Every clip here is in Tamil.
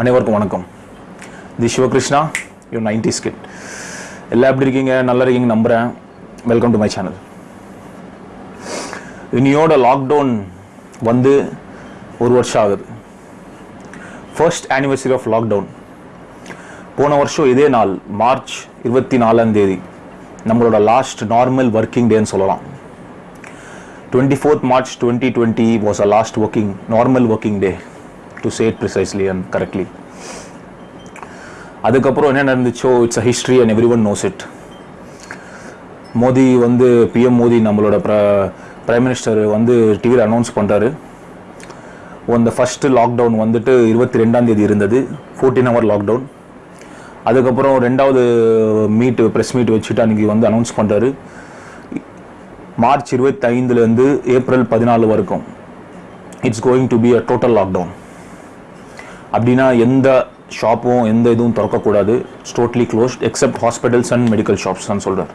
அனைவருக்கும் வணக்கம். The Sivakrishna you ninety skit எல்லாம் எப்படி இருக்கீங்க? நல்லா இருக்கீங்க நம்புகிறேன் வெல்கம் டு மை சேனல் இனியோட லாக்டவுன் வந்து ஒரு வருஷம் ஆகுது. ஃபர்ஸ்ட் ஆனிவர்சரி ஆஃப் லாக்டவுன் போன வருஷம் இதே நாள் மார்ச் இருபத்தி நாலாம் தேதி. நம்மளோட லாஸ்ட் நார்மல் ஒர்க்கிங் டேன்னு சொல்லலாம். Twenty fourth March twenty twenty was a last working normal working day to say it precisely and correctly அதுக்கப்புறம் என்ன நடந்துச்சோ it's a history and everyone knows it Modi வந்து பிஎம் மோடி நம்மளோட ப்ர பிரைம் மினிஸ்டர் வந்து டிவியில் அனௌன்ஸ் பண்ணுறாரு அந்த ஃபஸ்ட்டு லாக்டவுன் வந்துட்டு இருபத்தி ரெண்டாம் தேதி இருந்தது ஃபோர்டீன் ஹவர் லாக்டவுன் அதுக்கப்புறம் ரெண்டாவது மீட் ப்ரெஸ் மீட் வச்சுட்டு அன்றைக்கி வந்து அனௌன்ஸ் பண்ணுறாரு மார்ச் இருபத்தைந்துலேருந்து ஏப்ரல் பதினாலு வரைக்கும் it's going to be a total lockdown அப்படின்னா எந்த ஷாப்பும் எந்த இதுவும் திறக்கக்கூடாது. Totally closed except hospitals and medical shops தான் சொல்கிறார்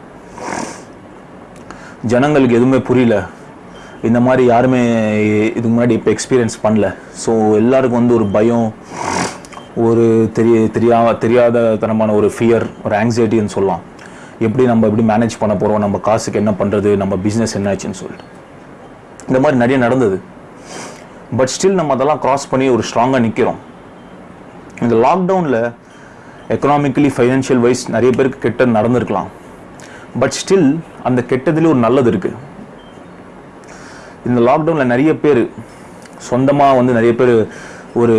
ஜனங்களுக்கு எதுவுமே புரியல. இந்த மாதிரி யாருமே இதுக்கு முன்னாடி இப்போ எக்ஸ்பீரியன்ஸ் பண்ணல. ஸோ எல்லாருக்கும் வந்து ஒரு பயம் ஒரு தெரிய தெரியா தெரியாத தனமான ஒரு ஃபியர் ஒரு ஆங்ஸைட்டின்னு சொல்லலாம். எப்படி நம்ம எப்படி மேனேஜ் பண்ண போகிறோம் நம்ம காசுக்கு என்ன பண்ணுறது நம்ம பிஸ்னஸ் என்ன ஆச்சுன்னு சொல்லிட்டு. இந்த மாதிரி நிறைய நடந்தது. பட் ஸ்டில் நம்ம அதெல்லாம் க்ராஸ் பண்ணி ஒரு ஸ்ட்ராங்காக நிற்கிறோம் இந்த லாக்டவுனில் எக்கனாமிக்கலி ஃபைனான்ஷியல் வைஸ் நிறைய பேருக்கு கெட்டது நடந்திருக்கலாம். பட் ஸ்டில் அந்த கெட்டதுலேயும் ஒரு நல்லது இருக்குது இந்த லாக்டவுனில் நிறைய பேர் சொந்தமாக வந்து நிறைய பேர் ஒரு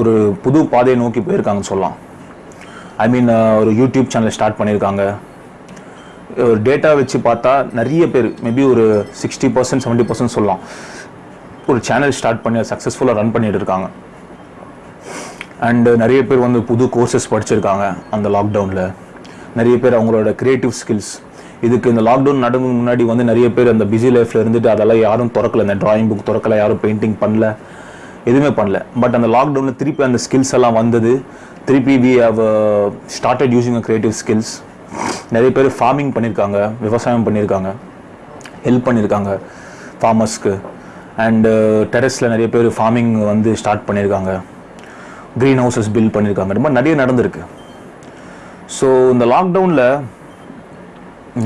ஒரு புது பாதையை நோக்கி போயிருக்காங்கன்னு சொல்லலாம். ஐ மீன் ஒரு யூடியூப் சேனல் ஸ்டார்ட் பண்ணியிருக்காங்க. ஒரு டேட்டா வச்சு பார்த்தா நிறைய பேர் மேபி ஒரு சிக்ஸ்டி பர்சன்ட் செவன்ட்டி பர்சன்ட் சொல்லலாம். ஒரு சேனல் ஸ்டார்ட் பண்ணி சக்ஸஸ்ஃபுல்லாக ரன் பண்ணிட்டு இருக்காங்க. அண்டு uh, நிறைய பேர் வந்து புது கோர்சஸ் படிச்சிருக்காங்க அந்த லாக்டவுனில் நிறைய பேர் அவங்களோட க்ரியேட்டிவ் ஸ்கில்ஸ் இதுக்கு இந்த லாக்டவுன் நடந்து முன்னாடி வந்து நிறைய பேர் அந்த பிஸி லைஃப்பில் இருந்துட்டு அதெல்லாம் யாரும் திறக்கல. இந்த ட்ராயிங் புக் திறக்கல யாரும் பெயிண்டிங் பண்ணல. எதுவுமே பண்ணல. பட் அந்த லாக்டவுனில் திருப்பி அந்த ஸ்கில்ஸ் எல்லாம் வந்தது. திருப்பி we have started using a creative skills நிறைய பேர் ஃபார்மிங் பண்ணியிருக்காங்க விவசாயம் பண்ணியிருக்காங்க ஹெல்ப் பண்ணியிருக்காங்க ஃபார்மர்ஸ்க்கு அண்டு டெரஸில் uh, நிறைய பேர் ஃபார்மிங் வந்து ஸ்டார்ட் பண்ணியிருக்காங்க க்ரீன் ஹவுசஸ் பில்ட் பண்ணியிருக்காங்க. இந்த மாதிரி நிறைய நடந்திருக்கு. ஸோ இந்த லாக்டவுனில்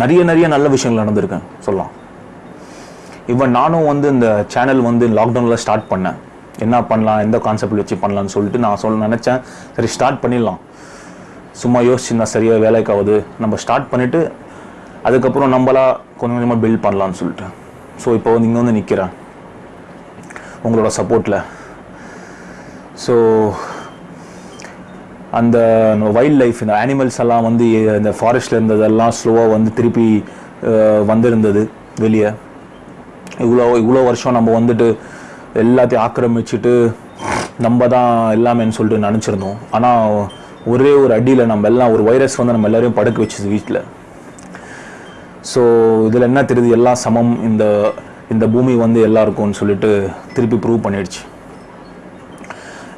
நிறைய நிறைய நல்ல விஷயங்கள் நடந்திருக்கேன் சொல்லலாம். இவன் நானும் வந்து இந்த சேனல் வந்து லாக்டவுனில் ஸ்டார்ட் பண்ணேன். என்ன பண்ணலாம் எந்த கான்செப்ட் வச்சு பண்ணலாம்னு சொல்லிட்டு நான் சொல்ல நினச்சேன். சரி ஸ்டார்ட் பண்ணிடலாம். சும்மா யோசிச்சுருந்தா சரியாக வேலைக்காகுது நம்ம ஸ்டார்ட் பண்ணிவிட்டு அதுக்கப்புறம் நம்மளா கொஞ்சம் கொஞ்சமாக பில்ட் பண்ணலாம்னு சொல்லிட்டு. ஸோ இப்போ வந்து இங்கே வந்து நிற்கிறேன் உங்களோட சப்போர்ட்டில் ஸோ அந்த வைல்ட் லைஃப் இந்த அனிமல்ஸ் எல்லாம் வந்து இந்த ஃபாரஸ்ட்டில் இருந்ததெல்லாம் ஸ்லோவாக வந்து திருப்பி வந்திருந்தது வெளியே. இவ்வளோ இவ்வளோ வருஷம் நம்ம வந்துட்டு எல்லாத்தையும் ஆக்கிரமிச்சுட்டு நம்ம தான் எல்லாமேன்னு சொல்லிட்டு நினச்சிருந்தோம். ஆனால் ஒரே ஒரு அடியில் நம்ம எல்லாம் ஒரு வைரஸ் வந்து நம்ம எல்லோரையும் படுக்க வச்சுது வீட்டில் ஸோ இதில் என்ன தெரியுது? எல்லாம் சமம். இந்த இந்த பூமி வந்து எல்லாருக்கும்னு சொல்லிட்டு திருப்பி ப்ரூவ் பண்ணிடுச்சு.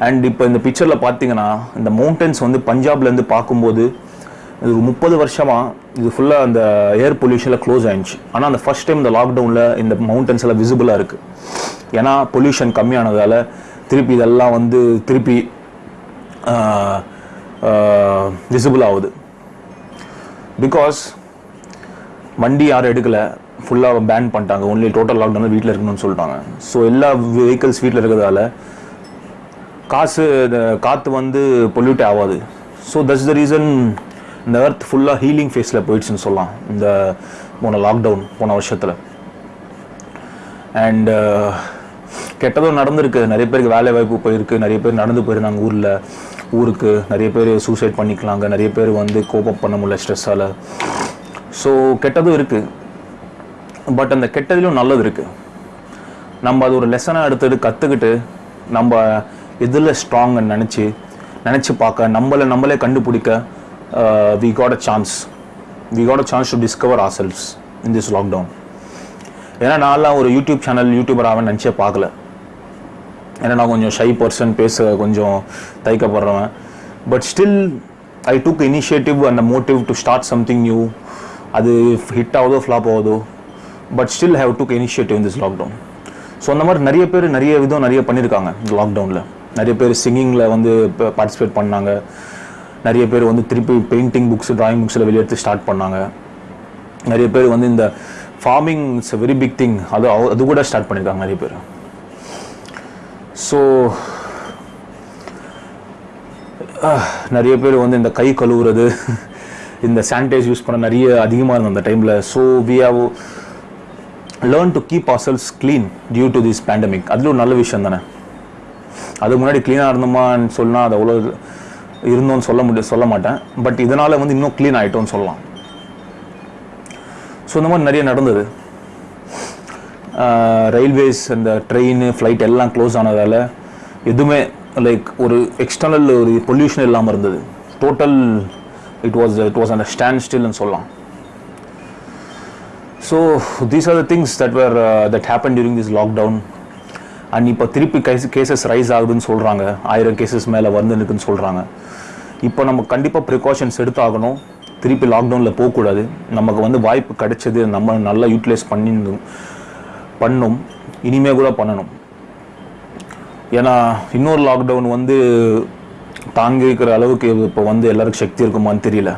அண்ட் இப்போ இந்த பிக்சரில் பார்த்தீங்கன்னா இந்த மவுண்டன்ஸ் வந்து பஞ்சாப்லேருந்து பார்க்கும்போது இது ஒரு முப்பது வருஷமாக இது ஃபுல்லாக அந்த ஏர் பொல்யூஷனில் க்ளோஸ் ஆயிடுச்சு. ஆனால் அந்த ஃபர்ஸ்ட் டைம் இந்த லாக்டவுனில் இந்த மவுண்டன்ஸ் எல்லாம் விசிபிளாக இருக்குது ஏன்னா பொல்யூஷன் கம்மியானதால் திருப்பி இதெல்லாம் வந்து திருப்பி விசிபிள் ஆகுது. பிகாஸ் வண்டி யாரும் எடுக்கலை. ஃபுல்லாக பேன் பண்ணிட்டாங்க. ஒன்லி டோட்டல் லாக்டவுன் வீட்டில் இருக்கணும்னு சொல்லிட்டாங்க. ஸோ எல்லா வெஹிக்கல்ஸ் வீட்டில் இருக்கிறதால காசு இந்த காற்று வந்து பொல்யூட் ஆகாது. ஸோ தட்ஸ் த ரீசன் இந்த எர்த் ஃபுல்லாக ஹீலிங் ஃபேஸில் போயிடுச்சுன்னு சொல்லலாம் இந்த போன லாக்டவுன் போன வருஷத்தில். அண்டு uh, கெட்டதும் நடந்திருக்கு. நிறைய பேருக்கு வேலை வாய்ப்பு போயிருக்கு. நிறைய பேர் நடந்து போயிருந்தாங்க ஊரில். ஊருக்கு நிறைய பேர் சூசைட் பண்ணிக்கலாங்க. நிறைய பேர் வந்து கோப்பப் பண்ண முடியல ஸ்ட்ரெஸ்ஸால் ஸோ கெட்டதும் இருக்குது பட் அந்த கெட்டதிலும் நல்லது இருக்குது நம்ம அது ஒரு லெசனாக எடுத்துட்டு கற்றுக்கிட்டு நம்ம எதில் ஸ்ட்ராங்னு நினச்சி நினச்சி பார்க்க நம்மளை நம்மளே கண்டுபிடிக்க we got a chance we got a chance to discover ourselves in this lockdown ஏன்னா நான்லாம் ஒரு யூடியூப் சேனல் யூடியூபர் ஆவேன் நினச்சே பார்க்கல. ஏன்னா நான் கொஞ்சம் ஷை பர்சன் பேச கொஞ்சம் தைக்கப்படுறவன் but still I took initiative and motive to start something new அது ஹிட் ஆகுதோ ஃப்ளாப் ஆகுதோ but still have took initiative in this lockdown so அந்த மாதிரி நிறைய பேர் நிறைய விதம் நிறைய பண்ணியிருக்காங்க இந்த லாக்டவுனில் நிறைய பேர் சிங்கிங்கில் வந்து இப்போ பார்ட்டிசிபேட் பண்ணாங்க. நிறைய பேர் வந்து திருப்பி பெயிண்டிங் புக்ஸ் ட்ராயிங் புக்ஸில் வெளியெடுத்து ஸ்டார்ட் பண்ணாங்க. நிறைய பேர் வந்து இந்த farming it's very big thing அது அவ- அது கூட ஸ்டார்ட் பண்ணியிருக்காங்க நிறைய பேர். ஸோ நிறைய பேர் வந்து இந்த கை கழுவுறது இந்த சானிடைஸ் யூஸ் பண்ண நிறைய அதிகமாக இருந்தது அந்த டைமில் so we have learn to keep ourselves clean due to this pandemic அதில் ஒரு நல்ல விஷயம் தானே? அதுக்கு முன்னாடி க்ளீனாக இருந்தோமான்னு சொன்னால் அது அவ்வளோ இருந்தோம்னு சொல்ல முடியும் சொல்ல மாட்டேன். பட் இதனால் வந்து இன்னும் க்ளீன் ஆகிட்டோன்னு சொல்லலாம். ஸோ இந்த மாதிரி நிறைய நடந்தது. ரயில்வேஸ் இந்த ட்ரெயின் ஃப்ளைட் எல்லாம் க்ளோஸ் ஆனதால் எதுவுமே லைக் ஒரு எக்ஸ்டர்னல் ஒரு பொல்யூஷன் இல்லாமல் இருந்தது. Total it was it was and stand ஸ்டில்னு சொல்லலாம். So these are the things that were that happen during this lockdown and இப்போ திருப்பி கேஸ் கேசஸ் ரைஸ் ஆகுதுன்னு சொல்கிறாங்க ஆயிரம் கேசஸ் மேலே வந்துருக்குன்னு சொல்கிறாங்க இப்போ நம்ம கண்டிப்பாக ப்ரிகாஷன்ஸ் எடுத்தாகணும். திருப்பி லாக்டவுனில் போகக்கூடாது. நமக்கு வந்து வாய்ப்பு கிடைச்சது. நம்ம நல்லா யூட்டிலைஸ் பண்ணிருந்தோம் பண்ணும். இனிமே கூட பண்ணணும். ஏன்னா இன்னொரு லாக்டவுன் வந்து தாங்கிக்கிற அளவுக்கு இப்போ வந்து எல்லாருக்கும் சக்தி இருக்குமான்னு தெரியல.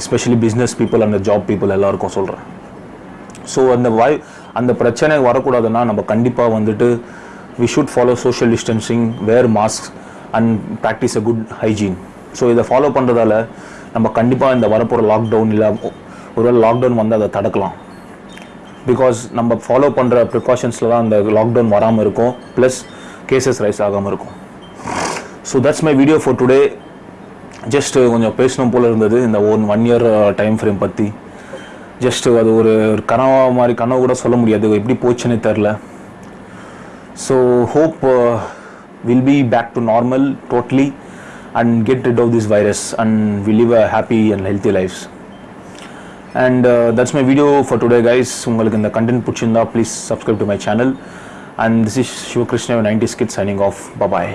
Especially business people and job people எல்லாருக்கும் சொல்கிறேன் ஸோ அந்த வாய் அந்த பிரச்சனை வரக்கூடாதுன்னா நம்ம கண்டிப்பாக வந்துட்டு we should follow social distancing wear mask and practice a good hygiene so இதை ஃபாலோ பண்ணுறதால நம்ம கண்டிப்பாக இந்த வரப்போகிற லாக்டவுன் இல்லை ஒருவேளை லாக்டவுன் வந்து அதை தடுக்கலாம். பிகாஸ் நம்ம ஃபாலோ பண்ணுற ப்ரிகாஷன்ஸில் தான் அந்த லாக்டவுன் வராமல் இருக்கும் ப்ளஸ் கேசஸ் ரைஸ் ஆகாமல் இருக்கும். So that's my video for today just கொஞ்சம் பேசணும் போல் இருந்தது இந்த one one year time frame பற்றி ஜஸ்ட் அது ஒரு ஒரு கனவா மாதிரி கனவு கூட சொல்ல முடியாது. எப்படி போச்சுன்னு தெரில so hope will be back to normal totally and get rid of this virus and we live a happy and healthy lifes and that's my video for today guys உங்களுக்கு இந்த கண்டென்ட் பிடிச்சிருந்தா please subscribe to my channel and this is Sivakrishna ninety skid signing off bye bye